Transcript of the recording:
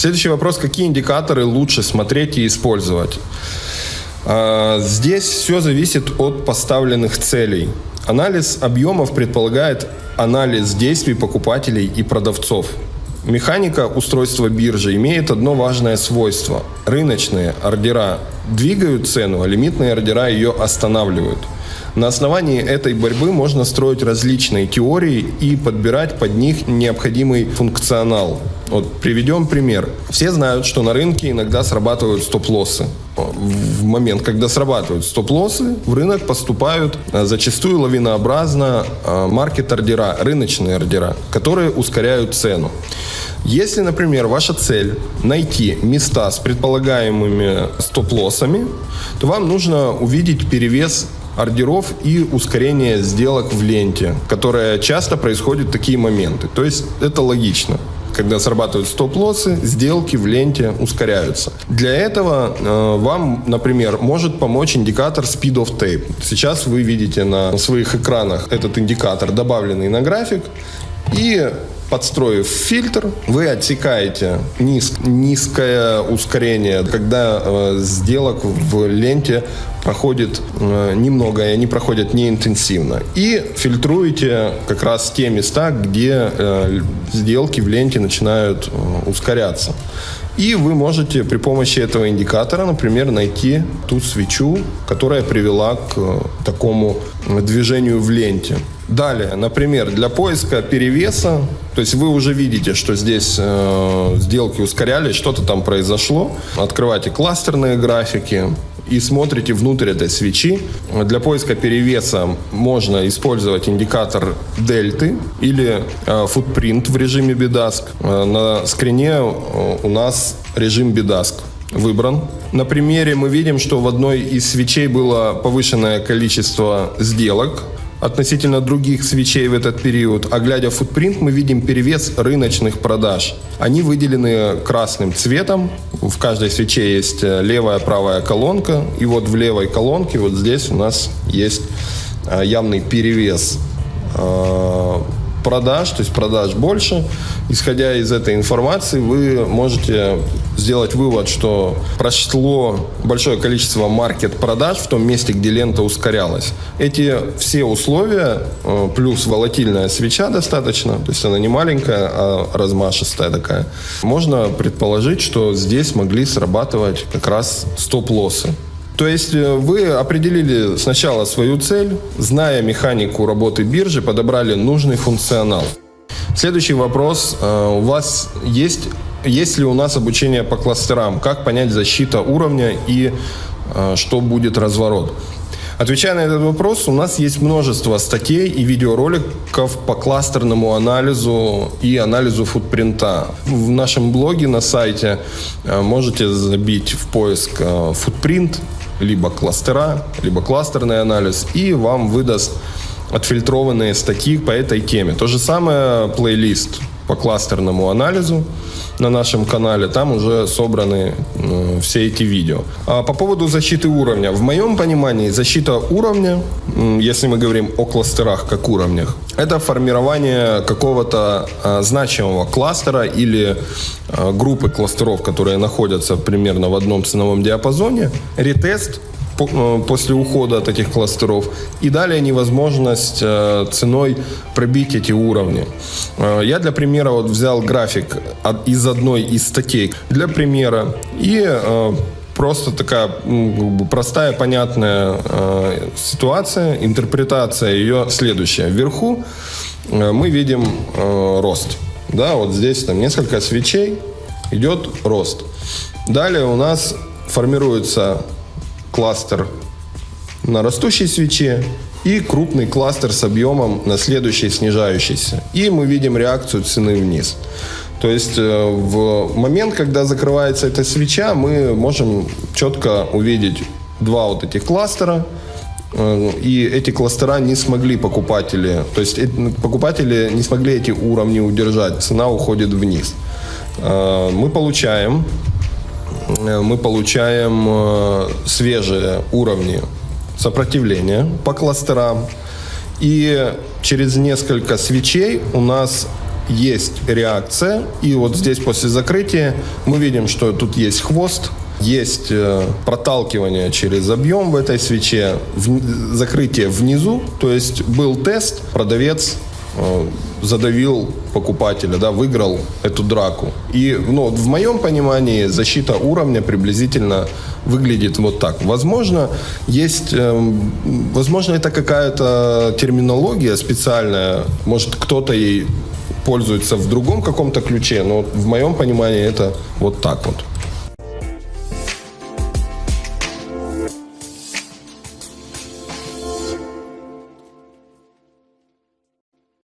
Следующий вопрос. Какие индикаторы лучше смотреть и использовать? А, здесь все зависит от поставленных целей. Анализ объемов предполагает анализ действий покупателей и продавцов. Механика устройства биржи имеет одно важное свойство. Рыночные ордера двигают цену, а лимитные ордера ее останавливают. На основании этой борьбы можно строить различные теории и подбирать под них необходимый функционал. Вот приведем пример. Все знают, что на рынке иногда срабатывают стоп-лоссы. В момент, когда срабатывают стоп-лоссы, в рынок поступают а, зачастую лавинообразно а, маркет-ордера, рыночные ордера, которые ускоряют цену. Если, например, ваша цель найти места с предполагаемыми стоп-лоссами, то вам нужно увидеть перевес ордеров и ускорение сделок в ленте, которое часто происходит в такие моменты. То есть это логично когда срабатывают стоп-лоссы, сделки в ленте ускоряются. Для этого э, вам, например, может помочь индикатор Speed of Tape. Сейчас вы видите на своих экранах этот индикатор, добавленный на график. И подстроив фильтр, вы отсекаете низ, низкое ускорение, когда э, сделок в ленте проходит э, немного, и они проходят неинтенсивно. И фильтруете как раз те места, где э, сделки в ленте начинают э, ускоряться. И вы можете при помощи этого индикатора, например, найти ту свечу, которая привела к э, такому движению в ленте. Далее, например, для поиска перевеса, то есть вы уже видите, что здесь э, сделки ускорялись, что-то там произошло. Открывайте кластерные графики и смотрите внутрь этой свечи. Для поиска перевеса можно использовать индикатор дельты или э, в режиме BDASK. Э, на скрине э, у нас режим BDASK выбран. На примере мы видим, что в одной из свечей было повышенное количество сделок, относительно других свечей в этот период, а глядя в футпринт, мы видим перевес рыночных продаж. Они выделены красным цветом. В каждой свече есть э, левая, правая колонка. И вот в левой колонке, вот здесь у нас есть э, явный перевес э, продаж, то есть продаж больше. Исходя из этой информации, вы можете сделать вывод, что прошло большое количество маркет-продаж в том месте, где лента ускорялась. Эти все условия, э, плюс волатильная свеча достаточно, то есть она не маленькая, а размашистая такая, можно предположить, что здесь могли срабатывать как раз стоп-лоссы. То есть э, вы определили сначала свою цель, зная механику работы биржи, подобрали нужный функционал. Следующий вопрос. Э, у вас есть, есть ли у нас обучение по кластерам? Как понять защита уровня и э, что будет разворот? Отвечая на этот вопрос, у нас есть множество статей и видеороликов по кластерному анализу и анализу футпринта. В нашем блоге на сайте можете забить в поиск футпринт либо кластера, либо кластерный анализ, и вам выдаст отфильтрованные статьи по этой теме. То же самое плейлист по кластерному анализу на нашем канале. Там уже собраны э, все эти видео. А по поводу защиты уровня. В моем понимании защита уровня, если мы говорим о кластерах как уровнях, это формирование какого-то э, значимого кластера или э, группы кластеров, которые находятся примерно в одном ценовом диапазоне, ретест Э, после ухода от этих кластеров. И далее невозможность э, ценой пробить эти уровни. Э, я для примера вот взял график из одной из статей для примера и просто такая простая, понятная ситуация, интерпретация ее следующая. Вверху мы видим рост. Да, вот здесь там несколько свечей, идет рост. Далее у нас формируется кластер на растущей свече и крупный кластер с объемом на следующей снижающейся. И мы видим реакцию цены вниз. То есть э, в момент, когда закрывается эта свеча, мы можем четко увидеть два вот этих кластера, э, и эти кластера не смогли покупатели, то есть покупатели не смогли эти уровни удержать, цена уходит вниз. Э, мы получаем Э, мы получаем э, свежие уровни сопротивления по кластерам. И через несколько свечей у нас есть реакция. И вот здесь после закрытия мы видим, что тут есть хвост, есть э, проталкивание через объем в этой свече, закрытие внизу, то есть был тест, продавец задавил покупателя, да, выиграл эту драку. И ну, в моем понимании защита уровня приблизительно выглядит вот так. Возможно, есть, э, возможно, это какая-то терминология специальная, может, кто-то ей пользуется в другом каком-то ключе, но в моем понимании это вот так вот.